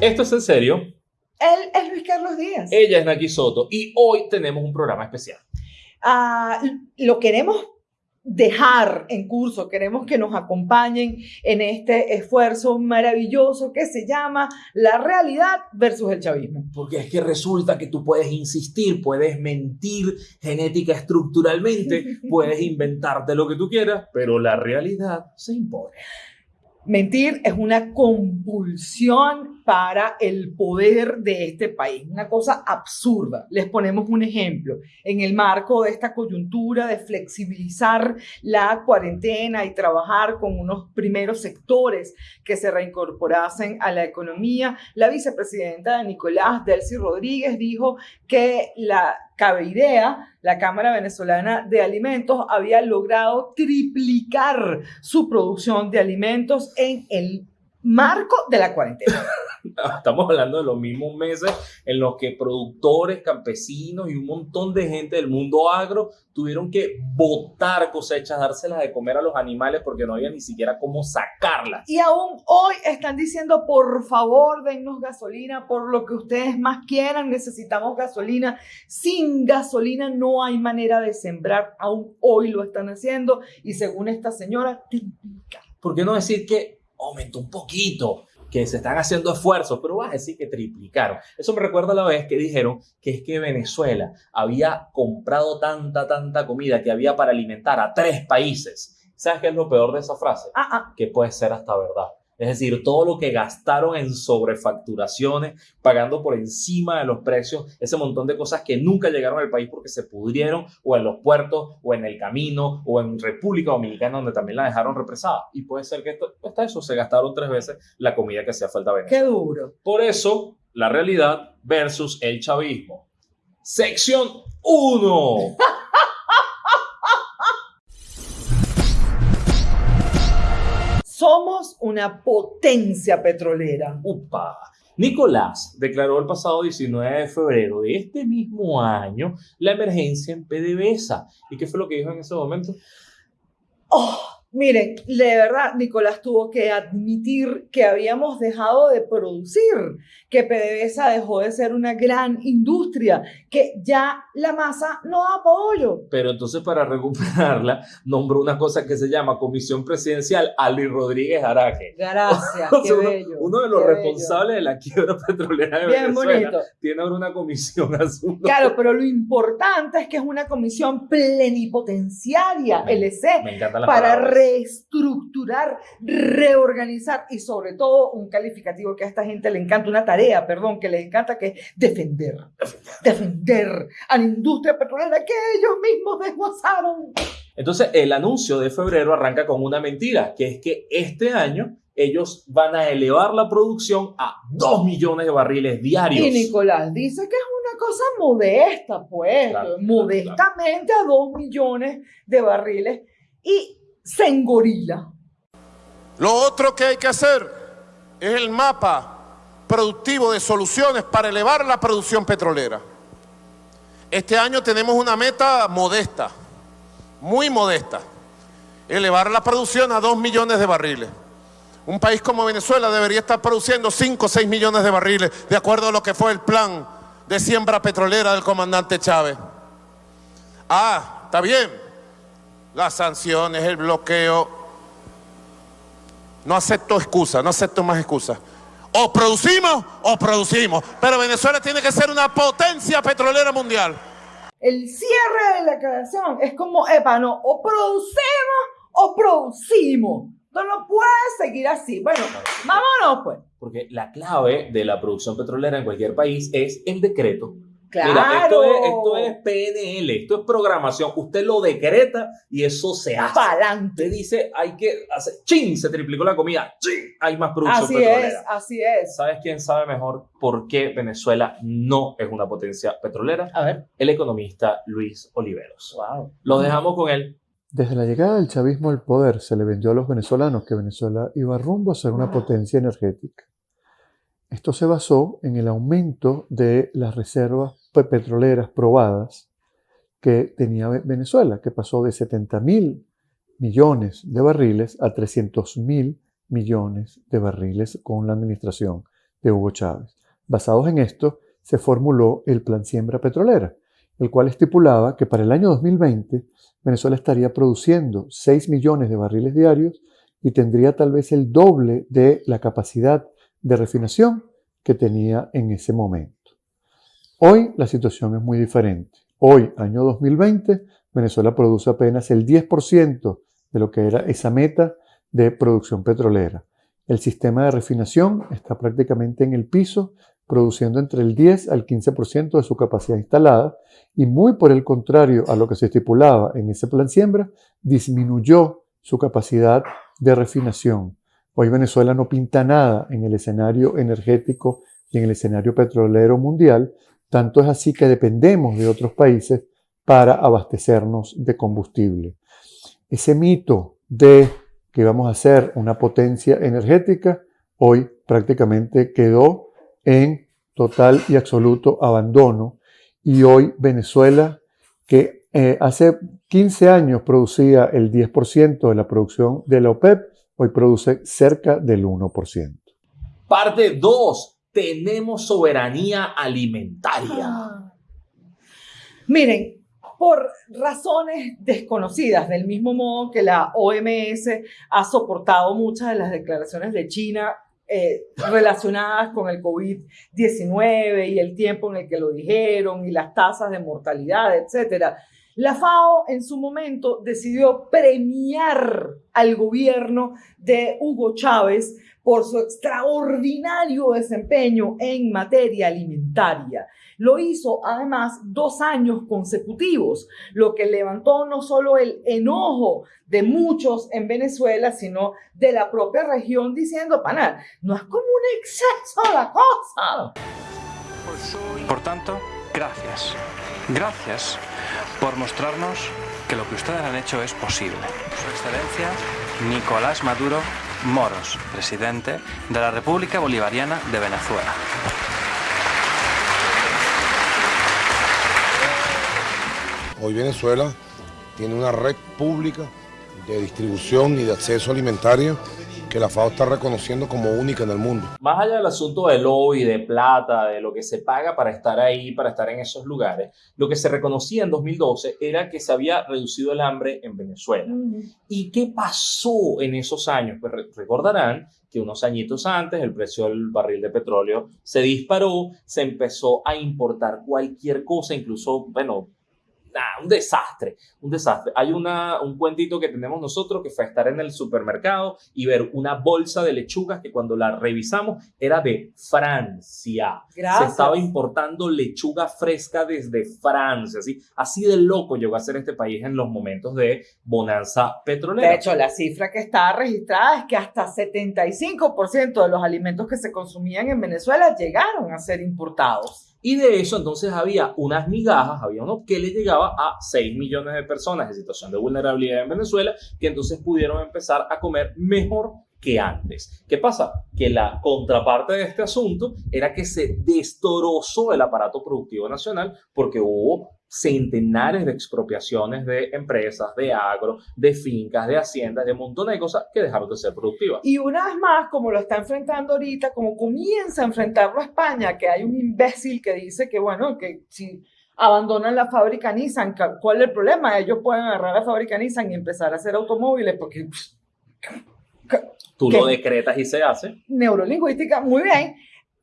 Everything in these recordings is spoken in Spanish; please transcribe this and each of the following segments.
Esto es en serio. Él es Luis Carlos Díaz. Ella es Naki Soto y hoy tenemos un programa especial. Ah, lo queremos dejar en curso, queremos que nos acompañen en este esfuerzo maravilloso que se llama la realidad versus el chavismo. Porque es que resulta que tú puedes insistir, puedes mentir genética estructuralmente, puedes inventarte lo que tú quieras, pero la realidad se impone. Mentir es una compulsión para el poder de este país, una cosa absurda. Les ponemos un ejemplo. En el marco de esta coyuntura de flexibilizar la cuarentena y trabajar con unos primeros sectores que se reincorporasen a la economía, la vicepresidenta de Nicolás, Delcy Rodríguez, dijo que la Cabeirea, la Cámara Venezolana de Alimentos, había logrado triplicar su producción de alimentos en el marco de la cuarentena. Estamos hablando de los mismos meses en los que productores, campesinos y un montón de gente del mundo agro tuvieron que botar cosechas, dárselas de comer a los animales porque no había ni siquiera cómo sacarlas. Y aún hoy están diciendo, por favor, dennos gasolina por lo que ustedes más quieran, necesitamos gasolina. Sin gasolina no hay manera de sembrar, aún hoy lo están haciendo y según esta señora, triplica. ¿Por qué no decir que aumentó un poquito? Que se están haciendo esfuerzos, pero vas a decir que triplicaron. Eso me recuerda a la vez que dijeron que es que Venezuela había comprado tanta, tanta comida que había para alimentar a tres países. ¿Sabes qué es lo peor de esa frase? Ah, ah. Que puede ser hasta verdad. Es decir, todo lo que gastaron en sobrefacturaciones, pagando por encima de los precios, ese montón de cosas que nunca llegaron al país porque se pudrieron o en los puertos o en el camino o en República Dominicana donde también la dejaron represada. Y puede ser que esto, hasta eso se gastaron tres veces la comida que hacía falta Venezuela. Qué duro. Por eso, la realidad versus el chavismo. Sección 1. Somos una potencia petrolera. Upa. Nicolás declaró el pasado 19 de febrero de este mismo año la emergencia en PDVSA. ¿Y qué fue lo que dijo en ese momento? Oh, miren, de verdad, Nicolás tuvo que admitir que habíamos dejado de producir, que PDVSA dejó de ser una gran industria, que ya la masa no da pollo. Pero entonces para recuperarla nombró una cosa que se llama Comisión Presidencial Ali Rodríguez Araque. Gracias, O qué sea, uno, bello. uno de los bello. responsables de la quiebra petrolera de Bien Venezuela bonito. tiene ahora una comisión asunto. Claro, pero lo importante es que es una comisión plenipotenciaria, Me- LC, Me para. Reestructurar, reorganizar y sobre todo un calificativo que a esta gente le encanta, una tarea, perdón, que le encanta, que es defender, defender a la industria petrolera que ellos mismos desguazaron. Entonces, el anuncio de febrero arranca con una mentira, que es que este año ellos van a elevar la producción a 2 millones de barriles diarios. Y Nicolás dice que es una cosa modesta, pues, Claro, modestamente a dos millones de barriles y se engorila. Lo otro que hay que hacer es el mapa productivo de soluciones para elevar la producción petrolera. Este año tenemos una meta modesta, muy modesta, elevar la producción a 2 millones de barriles. Un país como Venezuela debería estar produciendo 5 o 6 millones de barriles, de acuerdo a lo que fue el plan de siembra petrolera del comandante Chávez. Ah, está bien. Las sanciones, el bloqueo, no acepto excusas, no acepto más excusas. O producimos o producimos. Pero Venezuela tiene que ser una potencia petrolera mundial. El cierre de la declaración es como, epa, no, o producimos o producimos. Esto no puede seguir así. Bueno, vámonos pues. Porque la clave de la producción petrolera en cualquier país es el decreto. Claro. Mira, esto es, esto es PNL, esto es programación. Usted lo decreta y eso se hace. Pa'lante. Usted dice, hay que hacer, ¡chin! Se triplicó la comida, ¡chin! Hay más producción Así petrolera. es, así es. ¿Sabes quién sabe mejor por qué Venezuela no es una potencia petrolera? A ver. El economista Luis Oliveros. Wow. Lo dejamos con él. Desde la llegada del chavismo al poder se le vendió a los venezolanos que Venezuela iba rumbo a ser una potencia energética. Esto se basó en el aumento de las reservas pe- petroleras probadas que tenía Ve- Venezuela, que pasó de 70 mil millones de barriles a 300 mil millones de barriles con la administración de Hugo Chávez. Basados en esto, se formuló el Plan Siembra Petrolera, el cual estipulaba que para el año 2020 Venezuela estaría produciendo 6 millones de barriles diarios y tendría tal vez el doble de la capacidad de refinación que tenía en ese momento. Hoy la situación es muy diferente. Hoy, año 2020, Venezuela produce apenas el 10% de lo que era esa meta de producción petrolera. El sistema de refinación está prácticamente en el piso, produciendo entre el 10 al 15% de su capacidad instalada y muy por el contrario a lo que se estipulaba en ese plan siembra, disminuyó su capacidad de refinación. Hoy Venezuela no pinta nada en el escenario energético y en el escenario petrolero mundial, tanto es así que dependemos de otros países para abastecernos de combustible. Ese mito de que vamos a ser una potencia energética, hoy prácticamente quedó en total y absoluto abandono. Y hoy Venezuela, que eh, hace 15 años producía el 10% de la producción de la OPEP, hoy produce cerca del 1%. Parte 2. Tenemos soberanía alimentaria. Ah. Miren, por razones desconocidas, del mismo modo que la OMS ha soportado muchas de las declaraciones de China eh, relacionadas con el COVID-19 y el tiempo en el que lo dijeron y las tasas de mortalidad, etcétera. La FAO en su momento decidió premiar al gobierno de Hugo Chávez por su extraordinario desempeño en materia alimentaria. Lo hizo además dos años consecutivos, lo que levantó no solo el enojo de muchos en Venezuela, sino de la propia región diciendo, pana, no es como un exceso la cosa. Por tanto, gracias. Gracias por mostrarnos que lo que ustedes han hecho es posible. Su Excelencia Nicolás Maduro Moros, presidente de la República Bolivariana de Venezuela. Hoy Venezuela tiene una red pública de distribución y de acceso alimentario que la FAO está reconociendo como única en el mundo. Más allá del asunto del lobby, de plata, de lo que se paga para estar ahí, para estar en esos lugares, lo que se reconocía en 2012 era que se había reducido el hambre en Venezuela. ¿Y qué pasó en esos años? Pues recordarán que unos añitos antes el precio del barril de petróleo se disparó, se empezó a importar cualquier cosa, incluso, bueno, un desastre, un desastre. Hay una, un cuentito que tenemos nosotros que fue estar en el supermercado y ver una bolsa de lechugas que cuando la revisamos era de Francia. Se estaba importando lechuga fresca desde Francia, así, así de loco llegó a ser este país en los momentos de bonanza petrolera. De hecho, la cifra que está registrada es que hasta 75% de los alimentos que se consumían en Venezuela llegaron a ser importados. Y de eso entonces había unas migajas, había uno que le llegaba a 6 millones de personas en situación de vulnerabilidad en Venezuela, que entonces pudieron empezar a comer mejor que antes. ¿Qué pasa? Que la contraparte de este asunto era que se destrozó el aparato productivo nacional porque hubo centenares de expropiaciones de empresas, de agro, de fincas, de haciendas, de un montón de cosas que dejaron de ser productivas. Y una vez más, como lo está enfrentando ahorita, como comienza a enfrentarlo a España, que hay un imbécil que dice que, bueno, que si abandonan la fábrica Nissan, ¿cuál es el problema? Ellos pueden agarrar la fábrica Nissan y empezar a hacer automóviles porque... Tú lo decretas y se hace. Neurolingüística, muy bien.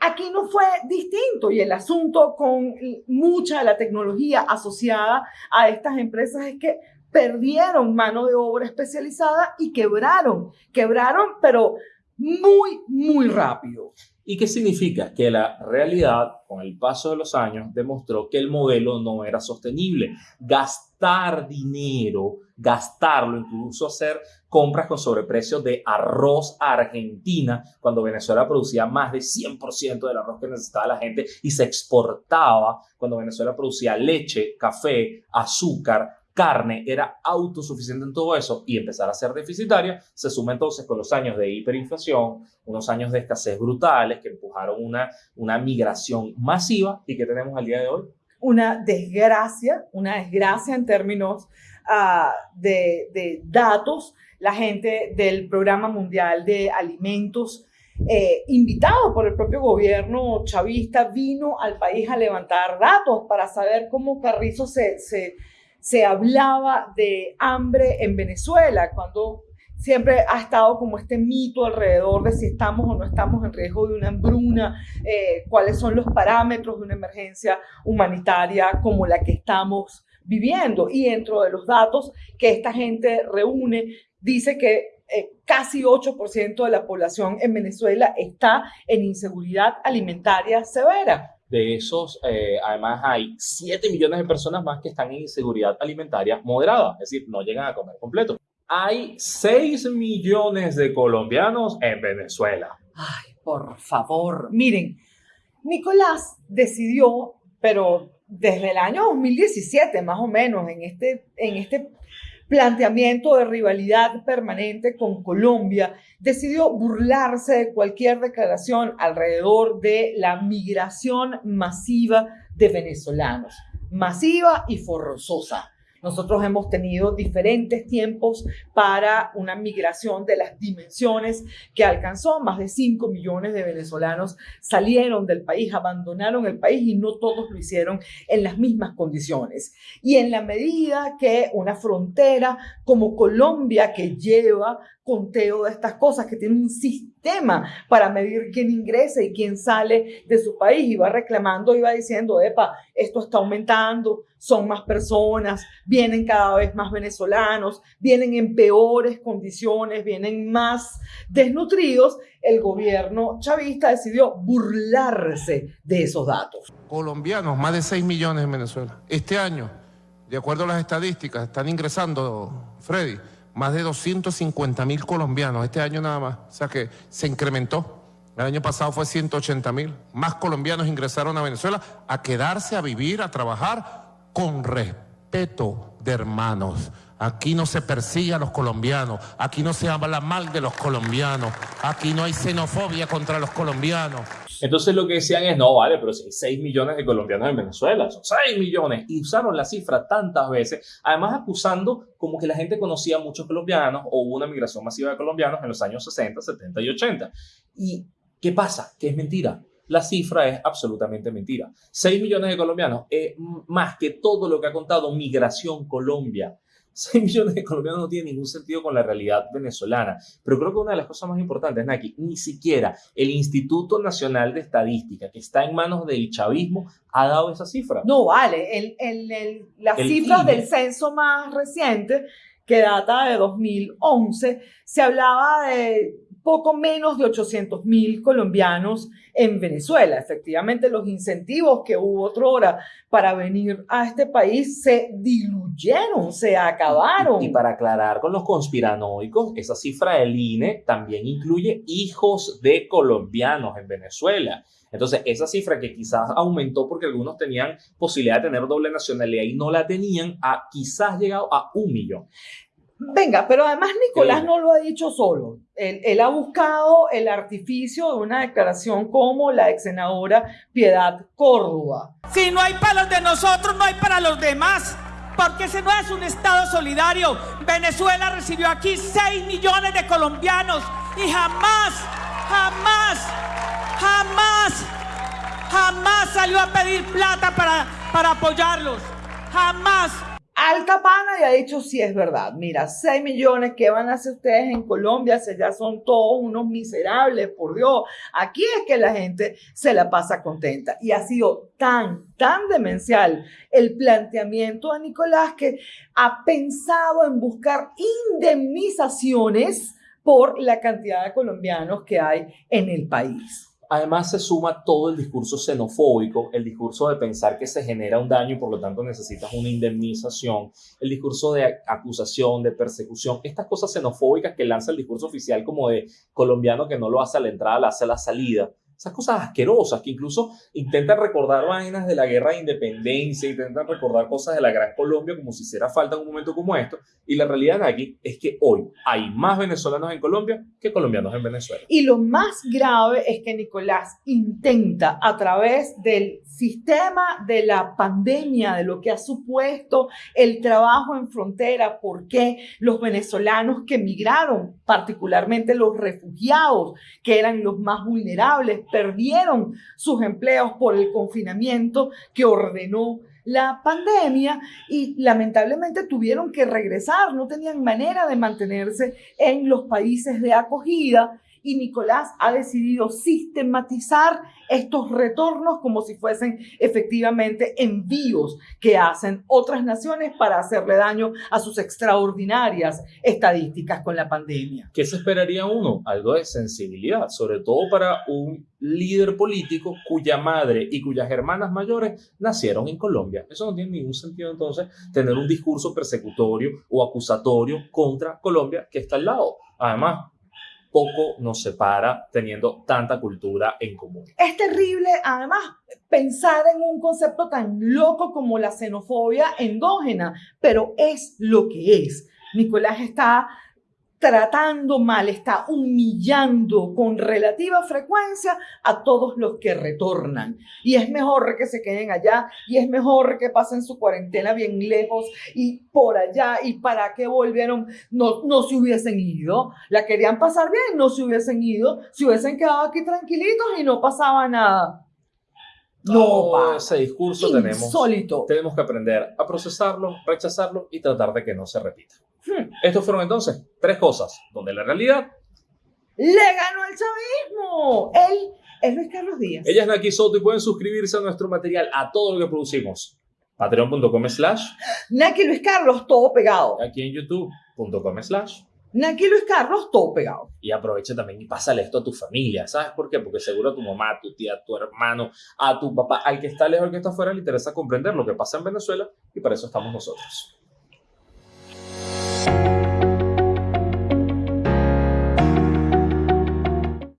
Aquí no fue distinto y el asunto con mucha de la tecnología asociada a estas empresas es que perdieron mano de obra especializada y quebraron, quebraron, pero muy, muy rápido. ¿Y qué significa? Que la realidad, con el paso de los años, demostró que el modelo no era sostenible. Gastar dinero, gastarlo, incluso hacer compras con sobreprecios de arroz Argentina, cuando Venezuela producía más de 100% del arroz que necesitaba la gente y se exportaba, cuando Venezuela producía leche, café, azúcar, carne era autosuficiente en todo eso y empezar a ser deficitaria, se suma entonces con los años de hiperinflación, unos años de escasez brutales que empujaron una, una migración masiva y que tenemos al día de hoy. Una desgracia, una desgracia en términos uh, de, de datos. La gente del Programa Mundial de Alimentos eh, invitado por el propio gobierno chavista, vino al país a levantar datos para saber cómo Carrizo se, se, se hablaba de hambre en Venezuela, cuando siempre ha estado como este mito alrededor de si estamos o no estamos en riesgo de una hambruna, eh, cuáles son los parámetros de una emergencia humanitaria como la que estamos viviendo. Y dentro de los datos que esta gente reúne, dice que eh, casi 8% de la población en Venezuela está en inseguridad alimentaria severa. De esos, eh, además, hay 7 millones de personas más que están en inseguridad alimentaria moderada, es decir, no llegan a comer completo. Hay 6 millones de colombianos en Venezuela. Ay, por favor. Miren, Nicolás decidió, pero desde el año 2017 más o menos, en este, en este planteamiento de rivalidad permanente con Colombia, decidió burlarse de cualquier declaración alrededor de la migración masiva de venezolanos, masiva y forzosa. Nosotros hemos tenido diferentes tiempos para una migración de las dimensiones que alcanzó. Más de 5 millones de venezolanos salieron del país, abandonaron el país y no todos lo hicieron en las mismas condiciones. Y en la medida que una frontera como Colombia, que lleva conteo de estas cosas, que tiene un sistema para medir quién ingresa y quién sale de su país y va reclamando y va diciendo, epa, esto está aumentando, son más personas, vienen cada vez más venezolanos, vienen en peores condiciones, vienen más desnutridos, el gobierno chavista decidió burlarse de esos datos. Colombianos, más de 6 millones en Venezuela. Este año, de acuerdo a las estadísticas, están ingresando, Freddy, más de 250 mil colombianos este año nada más. O sea que se incrementó. El año pasado fue 180 mil. Más colombianos ingresaron a Venezuela a quedarse, a vivir, a trabajar con respeto de hermanos. Aquí no se persigue a los colombianos, aquí no se habla mal de los colombianos, aquí no hay xenofobia contra los colombianos. Entonces lo que decían es, no, vale, pero si hay 6 millones de colombianos en Venezuela, son 6 millones. Y usaron la cifra tantas veces, además acusando como que la gente conocía muchos colombianos o hubo una migración masiva de colombianos en los años 60, 70 y 80. ¿Y qué pasa? Que es mentira. La cifra es absolutamente mentira. 6 millones de colombianos es más que todo lo que ha contado Migración Colombia. 6 millones de colombianos no tiene ningún sentido con la realidad venezolana. Pero creo que una de las cosas más importantes, Naki, ni siquiera el Instituto Nacional de Estadística, que está en manos del chavismo, ha dado esa cifra. No, vale. El, el, el, las cifras del censo más reciente, que data de 2011, se hablaba de poco menos de 800 mil colombianos en Venezuela. Efectivamente, los incentivos que hubo otrora para venir a este país se diluyeron, se acabaron. Y para aclarar con los conspiranoicos, esa cifra del INE también incluye hijos de colombianos en Venezuela. Entonces, esa cifra que quizás aumentó porque algunos tenían posibilidad de tener doble nacionalidad y no la tenían, a quizás llegado a un millón. Venga, pero además Nicolás no lo ha dicho solo. Él, él ha buscado el artificio de una declaración como la ex senadora Piedad Córdoba. Si no hay para los de nosotros, no hay para los demás. Porque ese no es un Estado solidario. Venezuela recibió aquí 6 millones de colombianos y jamás, jamás, jamás, jamás salió a pedir plata para, para apoyarlos. Jamás. Alta Pana y ha dicho sí es verdad. Mira, 6 millones, ¿qué van a hacer ustedes en Colombia? Si ya son todos unos miserables, por Dios. Aquí es que la gente se la pasa contenta. Y ha sido tan, tan demencial el planteamiento de Nicolás que ha pensado en buscar indemnizaciones por la cantidad de colombianos que hay en el país. Además se suma todo el discurso xenofóbico, el discurso de pensar que se genera un daño y por lo tanto necesitas una indemnización, el discurso de acusación, de persecución, estas cosas xenofóbicas que lanza el discurso oficial como de colombiano que no lo hace a la entrada, lo hace a la salida. Esas cosas asquerosas que incluso intentan recordar vainas de la guerra de independencia, intentan recordar cosas de la gran Colombia como si hiciera falta en un momento como esto. Y la realidad aquí es que hoy hay más venezolanos en Colombia que colombianos en Venezuela. Y lo más grave es que Nicolás intenta a través del sistema de la pandemia, de lo que ha supuesto el trabajo en frontera, porque los venezolanos que emigraron, particularmente los refugiados, que eran los más vulnerables, perdieron sus empleos por el confinamiento que ordenó la pandemia y lamentablemente tuvieron que regresar, no tenían manera de mantenerse en los países de acogida y Nicolás ha decidido sistematizar estos retornos como si fuesen efectivamente envíos que hacen otras naciones para hacerle daño a sus extraordinarias estadísticas con la pandemia. ¿Qué se esperaría uno? Algo de sensibilidad, sobre todo para un líder político cuya madre y cuyas hermanas mayores nacieron en Colombia. Eso no tiene ningún sentido entonces tener un discurso persecutorio o acusatorio contra Colombia que está al lado. Además, poco nos separa teniendo tanta cultura en común. Es terrible, además, pensar en un concepto tan loco como la xenofobia endógena, pero es lo que es. Nicolás está tratando mal, está humillando con relativa frecuencia a todos los que retornan. Y es mejor que se queden allá y es mejor que pasen su cuarentena bien lejos y por allá y para qué volvieron, no, no se hubiesen ido. La querían pasar bien, no se hubiesen ido, se hubiesen quedado aquí tranquilitos y no pasaba nada. No, ese discurso Insólito. tenemos, tenemos que aprender a procesarlo, rechazarlo y tratar de que no se repita. Hmm. Estos fueron entonces tres cosas donde la realidad le ganó al chavismo. Él es Luis Carlos Díaz. Ella es Naki Soto y pueden suscribirse a nuestro material, a todo lo que producimos. Patreon.com slash Naki Luis Carlos, todo pegado. Aquí en youtube.com slash Naki Luis Carlos, todo pegado. Y aprovecha también y pásale esto a tu familia. ¿Sabes por qué? Porque seguro a tu mamá, a tu tía, a tu hermano, a tu papá, al que está lejos, al que está afuera, le interesa comprender lo que pasa en Venezuela y para eso estamos nosotros.